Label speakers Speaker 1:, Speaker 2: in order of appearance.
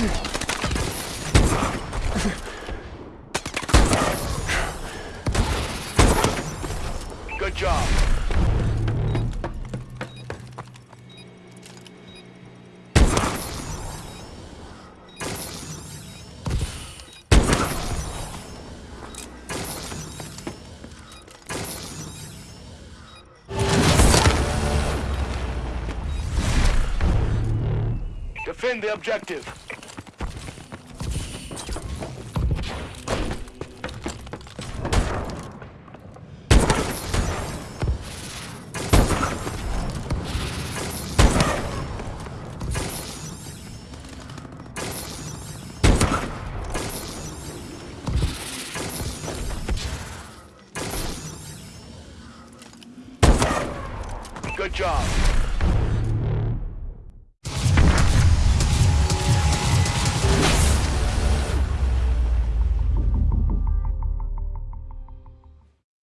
Speaker 1: Good job. Defend the objective. Good job.